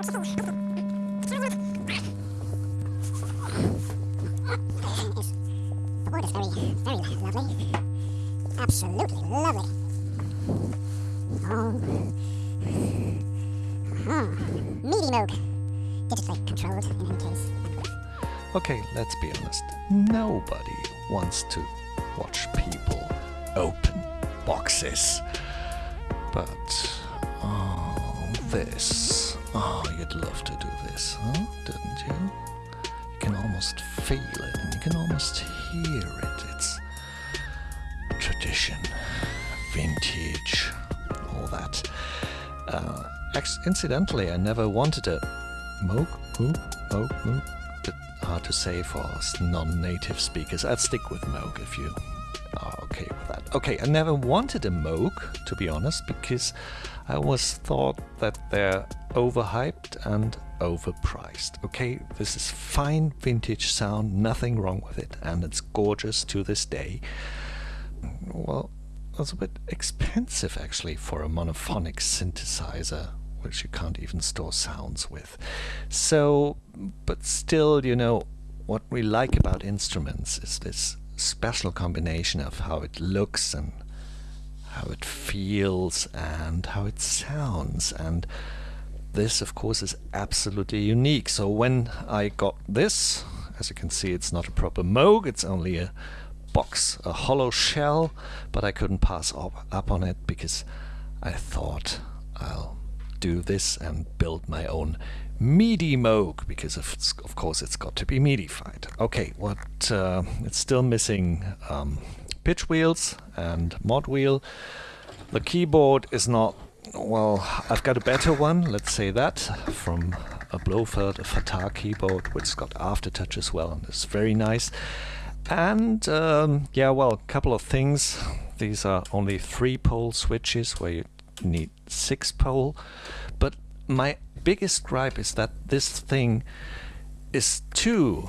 The wood is very, very lovely. Absolutely lovely. Oh. Uh-huh. Meaty. Digitally controlled in any case. Okay, let's be honest. Nobody wants to watch people open boxes. But, oh, this. Oh, you'd love to do this, huh? Didn't you? You can almost feel it and you can almost hear it. It's tradition, vintage, all that. Uh, incidentally, I never wanted a Moog, Moog, Moog, Moog. Hard to say for non-native speakers. I'd stick with Moog if you are okay I never wanted a Moog, to be honest, because I always thought that they're overhyped and overpriced. Okay, this is fine vintage sound, nothing wrong with it, and it's gorgeous to this day. Well, that's a bit expensive actually for a monophonic synthesizer which you can't even store sounds with. So, but still, you know, what we like about instruments is this special combination of how it looks and how it feels and how it sounds. And this of course is absolutely unique. So when I got this as you can see it's not a proper Moog it's only a box a hollow shell but I couldn't pass up, up on it because I thought I'll do this and build my own MIDI Moog because of, of course it's got to be MIDIfied. Okay, what uh, it's still missing um, pitch wheels and mod wheel. The keyboard is not well. I've got a better one. Let's say that from a Blofeld, a Fatar keyboard, which has got aftertouch as well, and it's very nice. And um, yeah, well, a couple of things. These are only three pole switches where you need six pole. But my biggest gripe is that this thing is too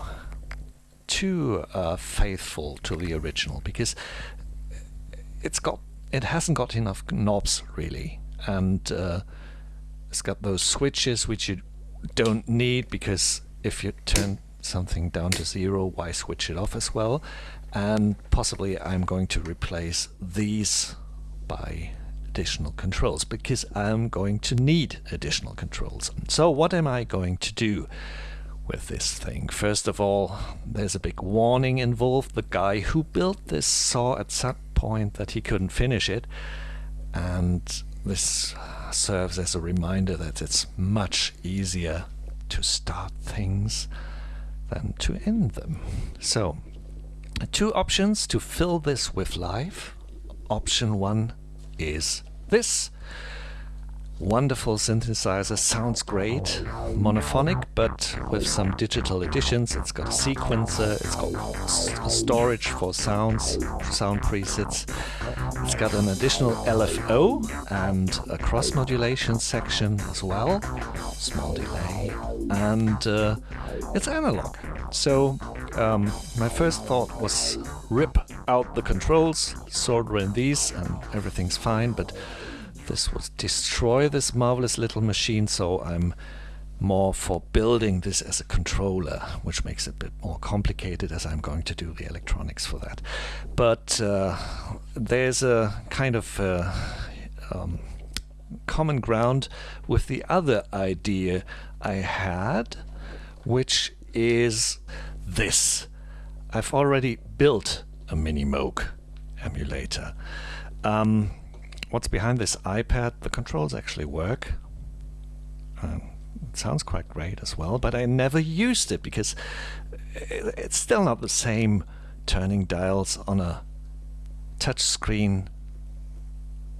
too uh, faithful to the original because it's got it hasn't got enough knobs really. And uh, it's got those switches which you don't need because if you turn something down to zero why switch it off as well? And possibly I'm going to replace these by additional controls because I'm going to need additional controls. So what am I going to do with this thing? First of all, there's a big warning involved. The guy who built this saw at some point that he couldn't finish it and this serves as a reminder that it's much easier to start things than to end them. So, two options to fill this with life. Option one is this. Wonderful synthesizer, sounds great, monophonic, but with some digital additions. It's got a sequencer, it's got storage for sounds, sound presets. It's got an additional LFO and a cross modulation section as well, small delay, and uh, it's analog. So um, my first thought was rip out the controls, solder in these, and everything's fine, but this would destroy this marvelous little machine, so I'm more for building this as a controller, which makes it a bit more complicated as I'm going to do the electronics for that. But uh, there's a kind of uh, um, common ground with the other idea I had, which is this. I've already built a mini Moog emulator. Um, what's behind this iPad? The controls actually work. Um, it sounds quite great as well, but I never used it because it's still not the same turning dials on a touch screen.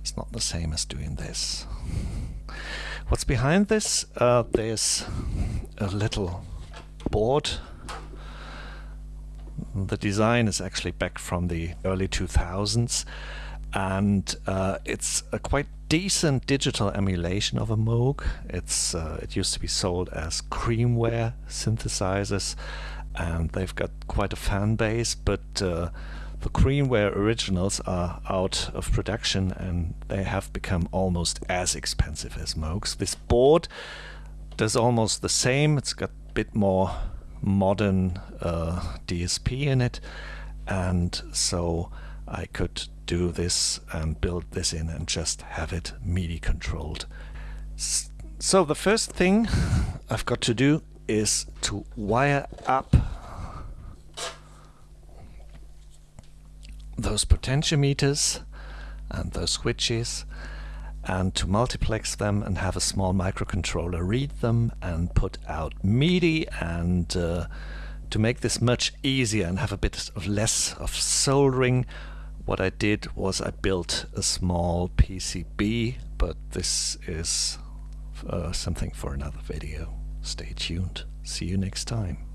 It's not the same as doing this. What's behind this? Uh, there's a little board the design is actually back from the early 2000s and uh, it's a quite decent digital emulation of a Moog. It's uh, it used to be sold as Creamware synthesizers, and they've got quite a fan base. But uh, the Creamware originals are out of production, and they have become almost as expensive as Moogs. This board does almost the same. It's got a bit more modern uh, DSP in it, and so I could do this and build this in and just have it MIDI controlled. So the first thing I've got to do is to wire up those potentiometers and those switches and to multiplex them and have a small microcontroller read them and put out MIDI and uh, to make this much easier and have a bit of less of soldering what I did was I built a small PCB but this is uh, something for another video. Stay tuned. See you next time.